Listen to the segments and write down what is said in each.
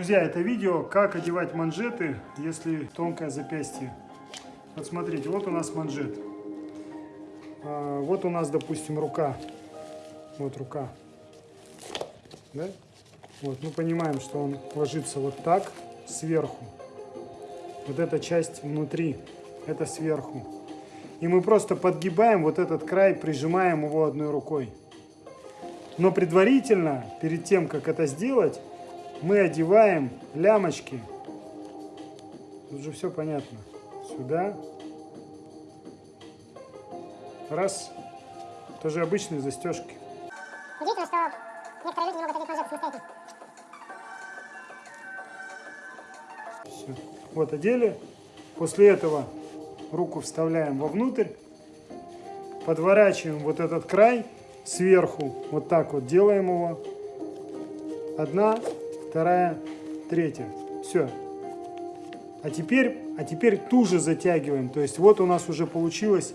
Друзья, это видео, как одевать манжеты, если тонкое запястье. Вот смотрите, вот у нас манжет. А, вот у нас, допустим, рука. Вот рука. Да? Вот, мы понимаем, что он ложится вот так, сверху. Вот эта часть внутри, это сверху. И мы просто подгибаем вот этот край, прижимаем его одной рукой. Но предварительно, перед тем, как это сделать, мы одеваем лямочки. Тут же все понятно. Сюда. Раз. Тоже обычные застежки. Удивительно, что некоторые люди не могут одеть манжеты самостоятельно. Все. Вот одели. После этого руку вставляем вовнутрь. Подворачиваем вот этот край сверху. Вот так вот делаем его. Одна, вторая, третья. Все. А теперь, а теперь туже затягиваем. То есть вот у нас уже получилось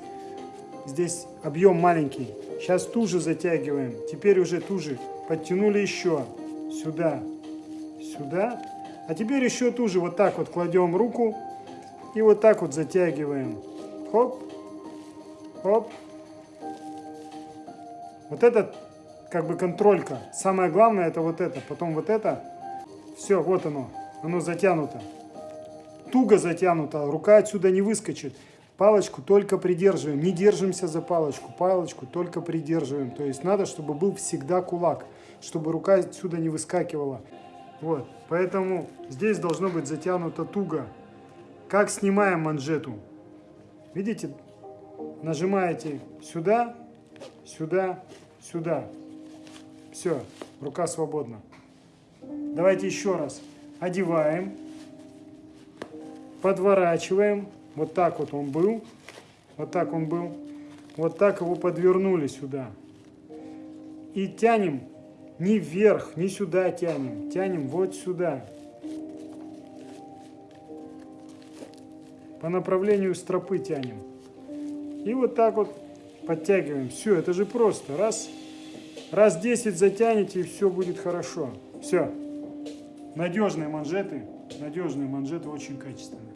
здесь объем маленький. Сейчас туже затягиваем. Теперь уже туже. Подтянули еще. Сюда. Сюда. А теперь еще туже. Вот так вот кладем руку. И вот так вот затягиваем. Хоп. Хоп. Вот это как бы контролька. Самое главное это вот это. Потом вот это. Все, вот оно. Оно затянуто. Туго затянуто. Рука отсюда не выскочит. Палочку только придерживаем. Не держимся за палочку. Палочку только придерживаем. То есть надо, чтобы был всегда кулак. Чтобы рука отсюда не выскакивала. Вот. Поэтому здесь должно быть затянуто туго. Как снимаем манжету? Видите? Нажимаете сюда, сюда, сюда. Все, рука свободна. Давайте еще раз. Одеваем, подворачиваем. Вот так вот он был. Вот так он был. Вот так его подвернули сюда. И тянем не вверх, не сюда тянем. Тянем вот сюда. По направлению стропы тянем. И вот так вот подтягиваем. Все, это же просто. Раз, раз 10 затянете, и все будет хорошо. Все. Надежные манжеты. Надежные манжеты очень качественные.